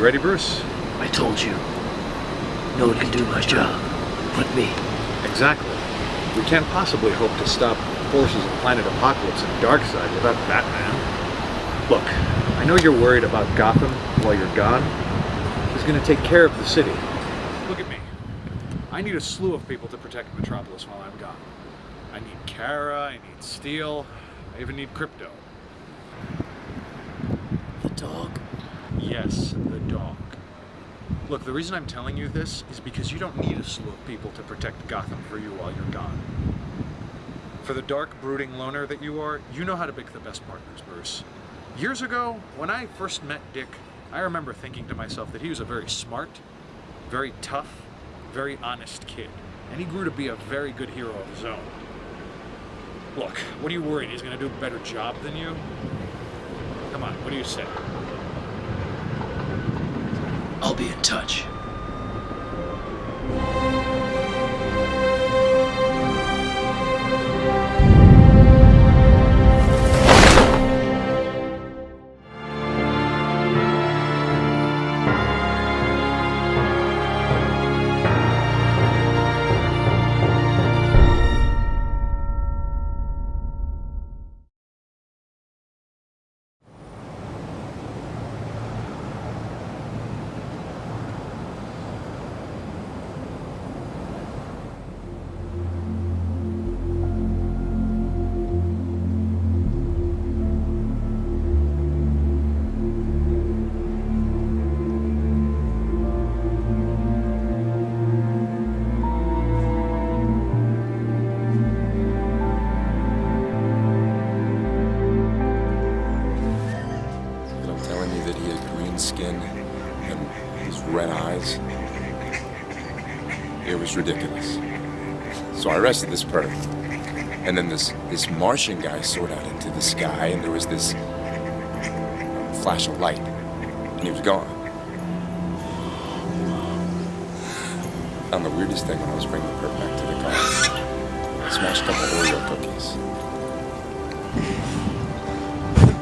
You ready, Bruce? I told you. No one can do my job but me. Exactly. We can't possibly hope to stop forces of Planet Apokolips and Darkseid without Batman. Look, I know you're worried about Gotham while you're gone. He's gonna take care of the city. Look at me. I need a slew of people to protect Metropolis while I'm gone. I need Kara, I need Steel, I even need Krypto. The dog? Yes, the dog. Look, the reason I'm telling you this is because you don't need a slew of people to protect Gotham for you while you're gone. For the dark, brooding loner that you are, you know how to pick the best partners, Bruce. Years ago, when I first met Dick, I remember thinking to myself that he was a very smart, very tough, very honest kid. And he grew to be a very good hero of his own. Look, what are you worried? He's gonna do a better job than you? Come on, what do you say? I'll be in touch. It was ridiculous. So I arrested this perp. And then this, this Martian guy soared out into the sky and there was this flash of light. And he was gone. found the weirdest thing when I was bringing the perp back to the car. I smashed a couple Oreo cookies.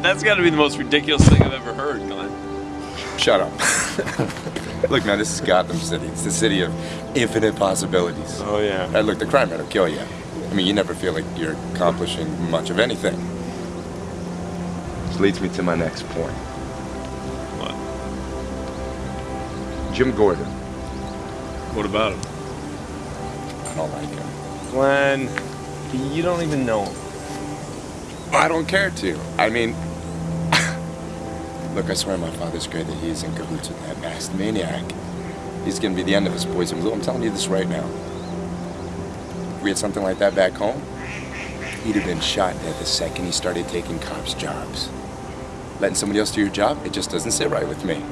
That's got to be the most ridiculous thing I've ever heard, Glenn. Shut up. look, man, this is Gotham City. It's the city of infinite possibilities. Oh, yeah. Hey, look, the crime rate will kill you. I mean, you never feel like you're accomplishing much of anything. Which leads me to my next point. What? Jim Gordon. What about him? I don't like him. Glenn, you don't even know him. I don't care to. I mean, look, I swear my father's great that he's in cahoots with that masked maniac. He's gonna be the end of his poison blue. I'm telling you this right now. If we had something like that back home, he'd have been shot dead the second he started taking cops' jobs. Letting somebody else do your job, it just doesn't sit right with me.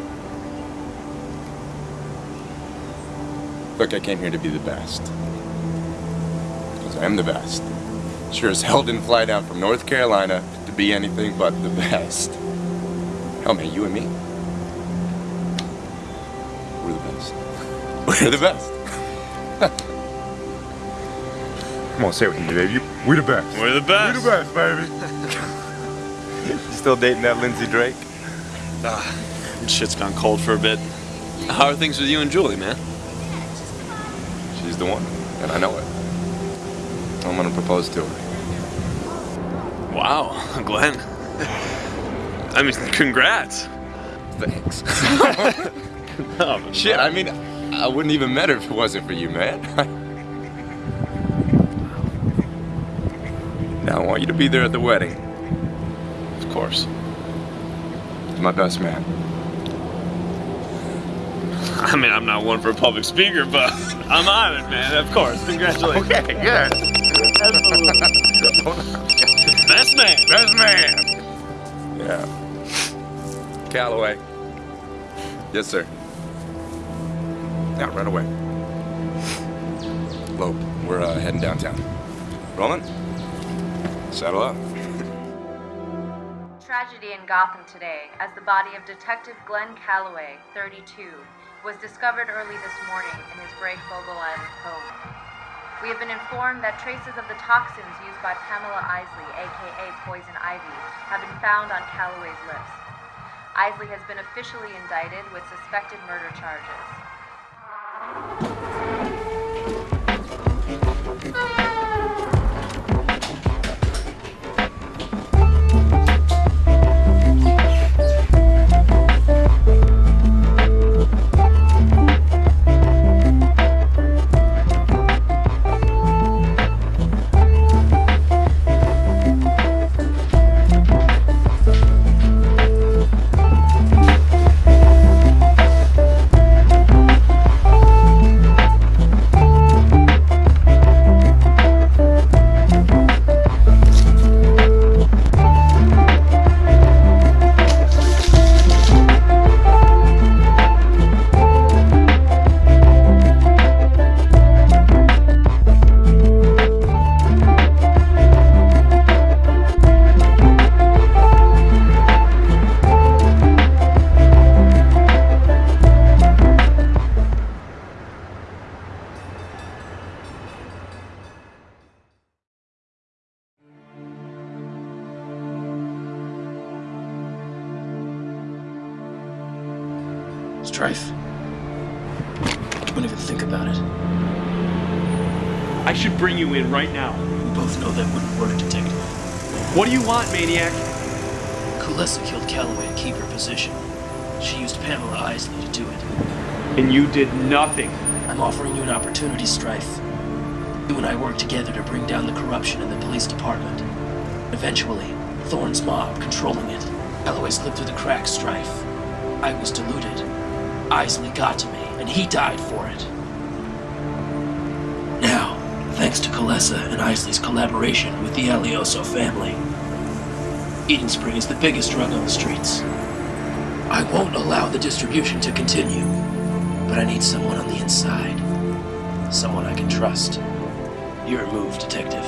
Look, I came here to be the best. Because I am the best. Sure as hell didn't fly down from North Carolina to be anything but the best. Hell, man, you and me. We're the best. We're the best. Come on, say it with me, baby. We're the best. We're the best. We're the best, baby. you still dating that Lindsay Drake? Ah, shit's gone cold for a bit. How are things with you and Julie, man? She's the one, and I know it. I'm gonna propose to her. Wow, Glenn. I mean, congrats. Thanks. Oh, but Shit, I mean, I wouldn't even met her if it wasn't for you, man. now I want you to be there at the wedding. Of course. My best man. I mean, I'm not one for a public speaker, but I'm on it, man. Of course. Congratulations. Okay, good. Best man. Best man. Yeah. Calloway. Yes, sir. Yeah, right away. Lope, we're uh, heading downtown. Rolling? Saddle up. Tragedy in Gotham today as the body of Detective Glenn Calloway, 32, was discovered early this morning in his Bray Fogle Island home. We have been informed that traces of the toxins used by Pamela Isley, aka Poison Ivy, have been found on Calloway's lips. Isley has been officially indicted with suspected murder charges. You in right now. We both know that wouldn't work, Detective. What do you want, maniac? Kulesa killed Calloway to keep her position. She used Pamela Isley to do it. And you did nothing. I'm offering you an opportunity, Strife. You and I work together to bring down the corruption in the police department. Eventually, Thorne's mob controlling it. Calloway slipped through the cracks, Strife. I was deluded. Isley got to me, and he died for it. Thanks to Kalesa and Isley's collaboration with the Alioso family, Eden Spring is the biggest drug on the streets. I won't allow the distribution to continue, but I need someone on the inside. Someone I can trust. Your move, Detective.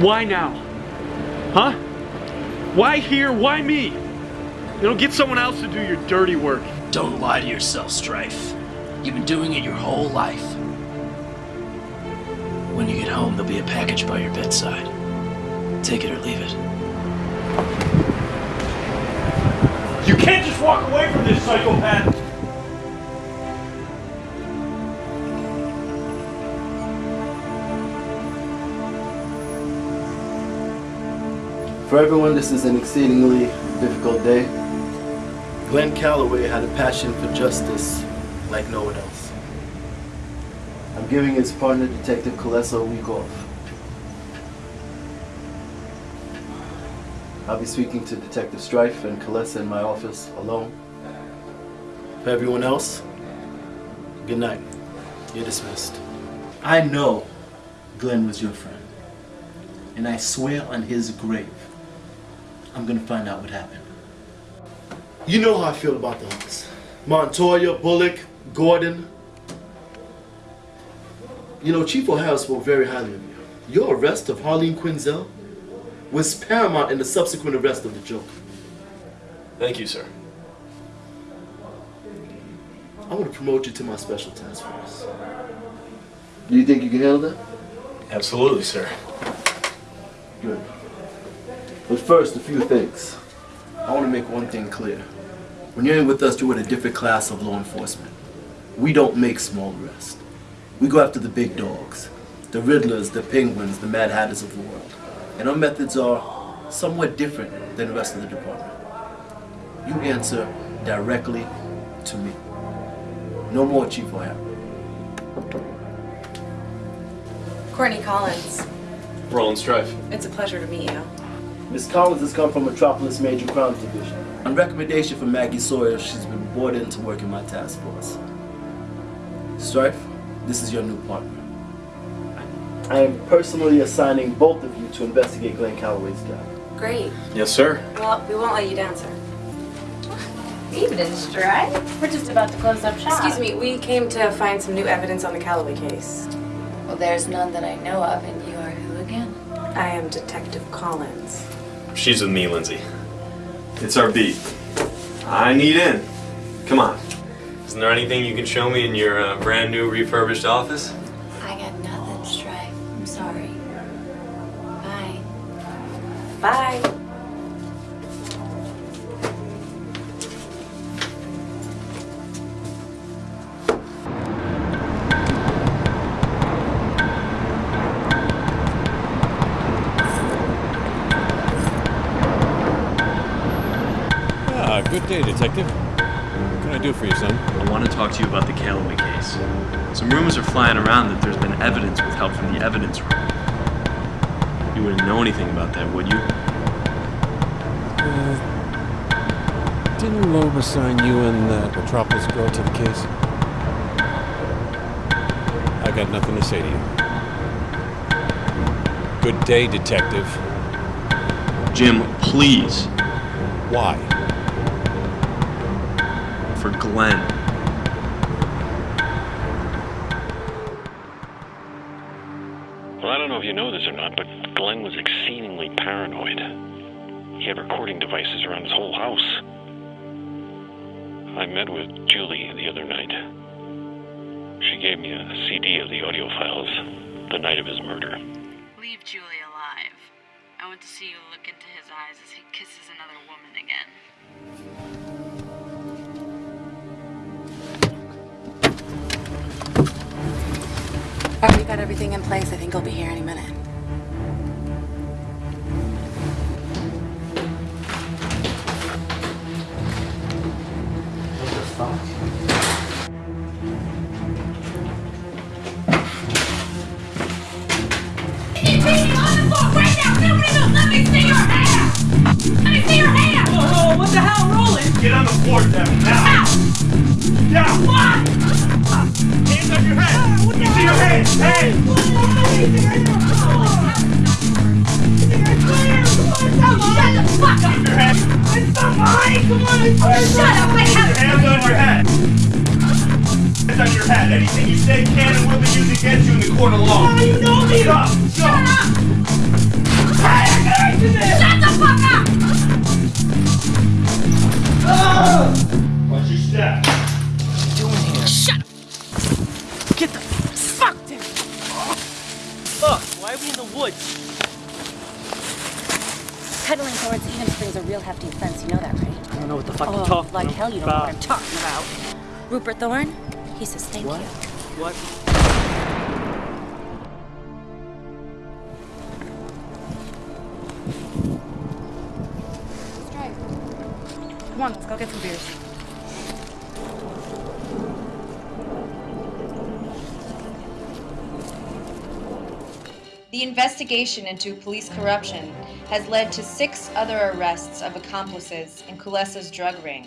Why now? Huh? Why here? Why me? You know, get someone else to do your dirty work. Don't lie to yourself, Strife. You've been doing it your whole life. When you get home, there'll be a package by your bedside. Take it or leave it. You can't just walk away from this, psychopath! For everyone, this is an exceedingly difficult day. Glenn Calloway had a passion for justice like no one else. I'm giving his partner, Detective Kalesa, a week off. I'll be speaking to Detective Strife and Kalesa in my office alone. For everyone else, good night. You're dismissed. I know Glenn was your friend. And I swear on his grave, I'm gonna find out what happened. You know how I feel about the Hawks. Montoya, Bullock, Gordon. You know, Chief O'Hara spoke very highly of you. Your arrest of Harleen Quinzel was paramount in the subsequent arrest of the Joker. Thank you, sir. I want to promote you to my special task force. Do you think you can handle that? Absolutely, sir. Good. But first, a few things. I want to make one thing clear. When you're in with us, you're with a different class of law enforcement. We don't make small arrests. We go after the big dogs. The Riddlers, the Penguins, the Mad Hatters of the world. And our methods are somewhat different than the rest of the department. You answer directly to me. No more Chief O'Hara. Courtney Collins. Roland Strife. It's a pleasure to meet you. Miss Collins has come from Metropolis Major Crimes Division. On recommendation from Maggie Sawyer, she's been brought in to work in my task force. Strife, this is your new partner. I am personally assigning both of you to investigate Glenn Calloway's death. Great. Yes, sir. Well, we won't let you down, sir. Evening, Strife. We're just about to close up shop. Excuse me, we came to find some new evidence on the Calloway case. Well, there's none that I know of, and you are who again? I am Detective Collins. She's with me, Lindsay. It's our beat. I need in. Come on. Isn't there anything you can show me in your uh, brand new refurbished office? I got nothing, Strife. I'm sorry. Bye. Bye. Ah, good day, Detective. What can I do for you, son? I want to talk to you about the Calloway case. Some rumors are flying around that there's been evidence withheld from the evidence room. You wouldn't know anything about that, would you? Uh, didn't Loeb assign you and that Metropolis girl to the case? I got nothing to say to you. Good day, Detective. Jim, please. Why? For Glenn. You know this or not, but Glenn was exceedingly paranoid. He had recording devices around his whole house. I met with Julie the other night. She gave me a CD of the audio files the night of his murder. Leave Julie alive. I want to see you look into his eyes as he kisses another woman again. All right, we got everything in place. I think he'll be here any minute. Let me see your ham. Let me see your hand. Whoa, what the hell, Roland? Get on the floor, Devin, now! Down! What? Hands on your head! Me see your hands! Hey! Shut the fuck up! Your head! Not mine! Come on, I swear! Shut up! Hands on your head! Hands on your head! Anything you say can will be used against you in the court of law! Oh, you know me! Shut up! Shut the fuck up! Watch your step. Get the fuck down! Fuck, why are we in the woods? Pedaling towards Eden Springs a real hefty offense, you know that, right? I don't know what the fuck oh, you're talking like hell you don't know what I'm talking about. Rupert Thorne? He says thank What? you. What? Come on, let's go get some beers. The investigation into police corruption has led to six other arrests of accomplices in Kulesa's drug ring.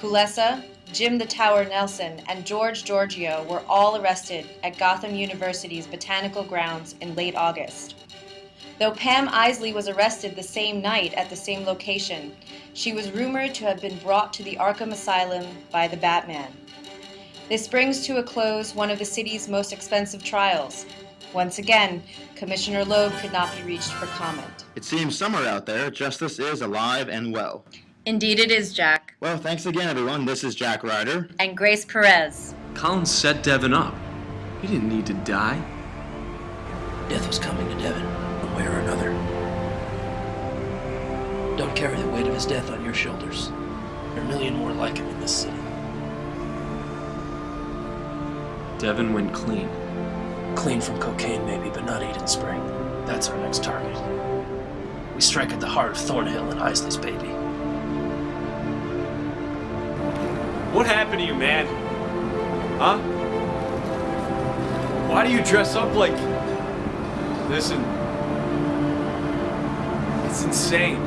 Kulesa, Jim the Tower Nelson, and George Giorgio were all arrested at Gotham University's Botanical Grounds in late August. Though Pam Isley was arrested the same night at the same location, she was rumored to have been brought to the Arkham Asylum by the Batman. This brings to a close one of the city's most expensive trials. Once again, Commissioner Loeb could not be reached for comment. It seems somewhere out there, justice is alive and well. Indeed, it is, Jack. Well, thanks again, everyone. This is Jack Ryder. And Grace Perez. Collins set Devin up. He didn't need to die. Death was coming to Devin, one way or another. Don't carry the weight of his death on your shoulders. There are a million more like him in this city. Devin went clean. Clean from cocaine, maybe, but not Eden Spring. That's our next target. We strike at the heart of Thornhill and Isley's baby. What happened to you, man? Huh? Why do you dress up like Listen. it's insane.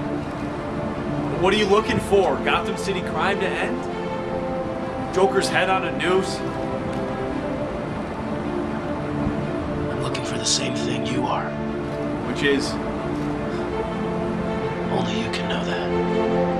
What are you looking for? Gotham City crime to end? Joker's head on a noose? The same thing you are. Which is Only you can know that.